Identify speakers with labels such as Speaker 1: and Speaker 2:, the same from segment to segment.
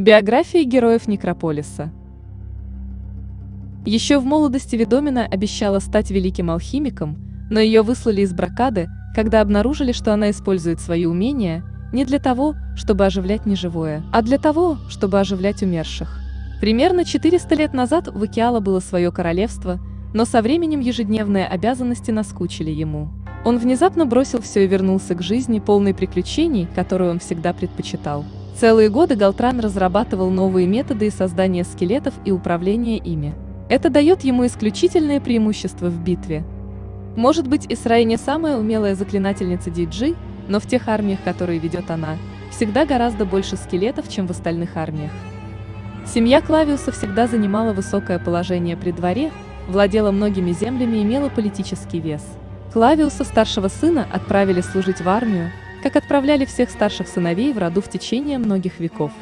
Speaker 1: Биографии героев Некрополиса Еще в молодости Ведомина обещала стать великим алхимиком, но ее выслали из бракады, когда обнаружили, что она использует свои умения не для того, чтобы оживлять неживое, а для того, чтобы оживлять умерших. Примерно 400 лет назад в Икеала было свое королевство, но со временем ежедневные обязанности наскучили ему. Он внезапно бросил все и вернулся к жизни, полной приключений, которую он всегда предпочитал. Целые годы Галтран разрабатывал новые методы создания скелетов и управления ими. Это дает ему исключительное преимущество в битве. Может быть, Исраи не самая умелая заклинательница Диджи, но в тех армиях, которые ведет она, всегда гораздо больше скелетов, чем в остальных армиях. Семья Клавиуса всегда занимала высокое положение при дворе, владела многими землями и имела политический вес. Клавиуса, старшего сына, отправили служить в армию, как отправляли всех старших сыновей в роду в течение многих веков.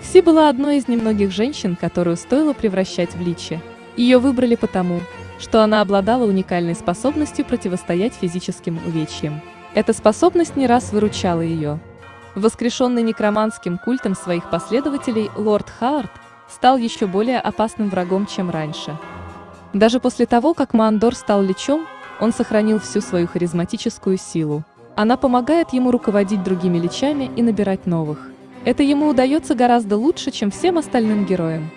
Speaker 1: Кси была одной из немногих женщин, которую стоило превращать в личи. Ее выбрали потому, что она обладала уникальной способностью противостоять физическим увечьям. Эта способность не раз выручала ее. Воскрешенный некроманским культом своих последователей, лорд Хаарт стал еще более опасным врагом, чем раньше. Даже после того, как Мандор стал лечом, он сохранил всю свою харизматическую силу. Она помогает ему руководить другими личами и набирать новых. Это ему удается гораздо лучше, чем всем остальным героям.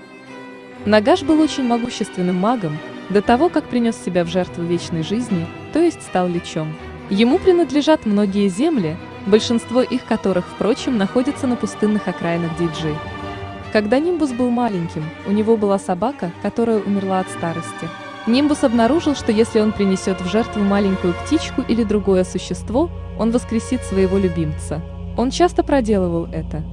Speaker 1: Нагаш был очень могущественным магом, до того, как принес себя в жертву вечной жизни, то есть стал лечом. Ему принадлежат многие земли, большинство их которых, впрочем, находятся на пустынных окраинах Диджи. Когда Нимбус был маленьким, у него была собака, которая умерла от старости. Нимбус обнаружил, что если он принесет в жертву маленькую птичку или другое существо, он воскресит своего любимца. Он часто проделывал это.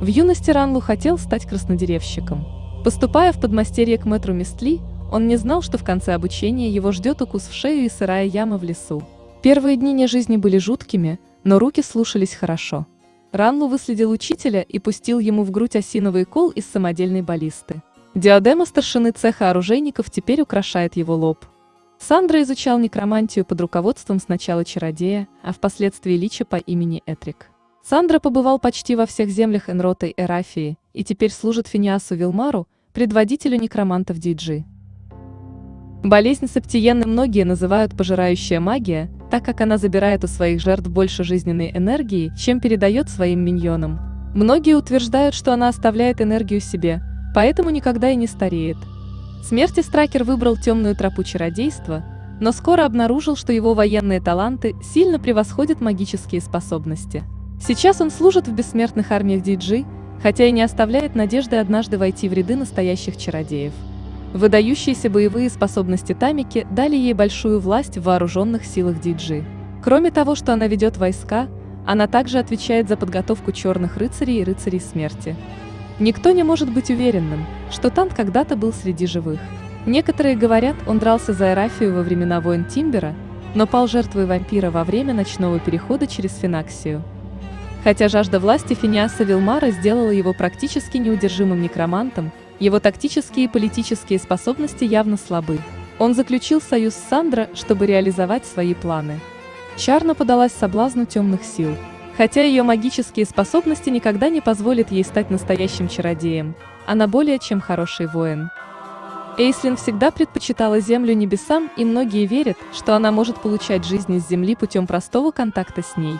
Speaker 1: В юности Ранлу хотел стать краснодеревщиком. Поступая в подмастерье к мэтру Местли, он не знал, что в конце обучения его ждет укус в шею и сырая яма в лесу. Первые дни не жизни были жуткими, но руки слушались хорошо. Ранлу выследил учителя и пустил ему в грудь осиновый кол из самодельной баллисты. Диадема старшины цеха оружейников теперь украшает его лоб. Сандра изучал некромантию под руководством сначала чародея, а впоследствии лича по имени Этрик. Сандра побывал почти во всех землях Энрота и Эрафии и теперь служит Финиасу Вилмару, предводителю некромантов Диджи. Болезнь Септиены многие называют пожирающая магия, так как она забирает у своих жертв больше жизненной энергии, чем передает своим миньонам. Многие утверждают, что она оставляет энергию себе, поэтому никогда и не стареет. Смерти Стракер выбрал темную тропу чародейства, но скоро обнаружил, что его военные таланты сильно превосходят магические способности. Сейчас он служит в бессмертных армиях Диджи, хотя и не оставляет надежды однажды войти в ряды настоящих чародеев. Выдающиеся боевые способности Тамики дали ей большую власть в вооруженных силах Диджи. Кроме того, что она ведет войска, она также отвечает за подготовку черных рыцарей и рыцарей смерти. Никто не может быть уверенным, что Тант когда-то был среди живых. Некоторые говорят, он дрался за Эрафию во времена войн Тимбера, но пал жертвой вампира во время ночного перехода через Финаксию. Хотя жажда власти Финиаса Вилмара сделала его практически неудержимым некромантом, его тактические и политические способности явно слабы. Он заключил союз с Сандра, чтобы реализовать свои планы. Чарна подалась соблазну темных сил – Хотя ее магические способности никогда не позволят ей стать настоящим чародеем, она более чем хороший воин. Эйслин всегда предпочитала Землю небесам, и многие верят, что она может получать жизнь из Земли путем простого контакта с ней.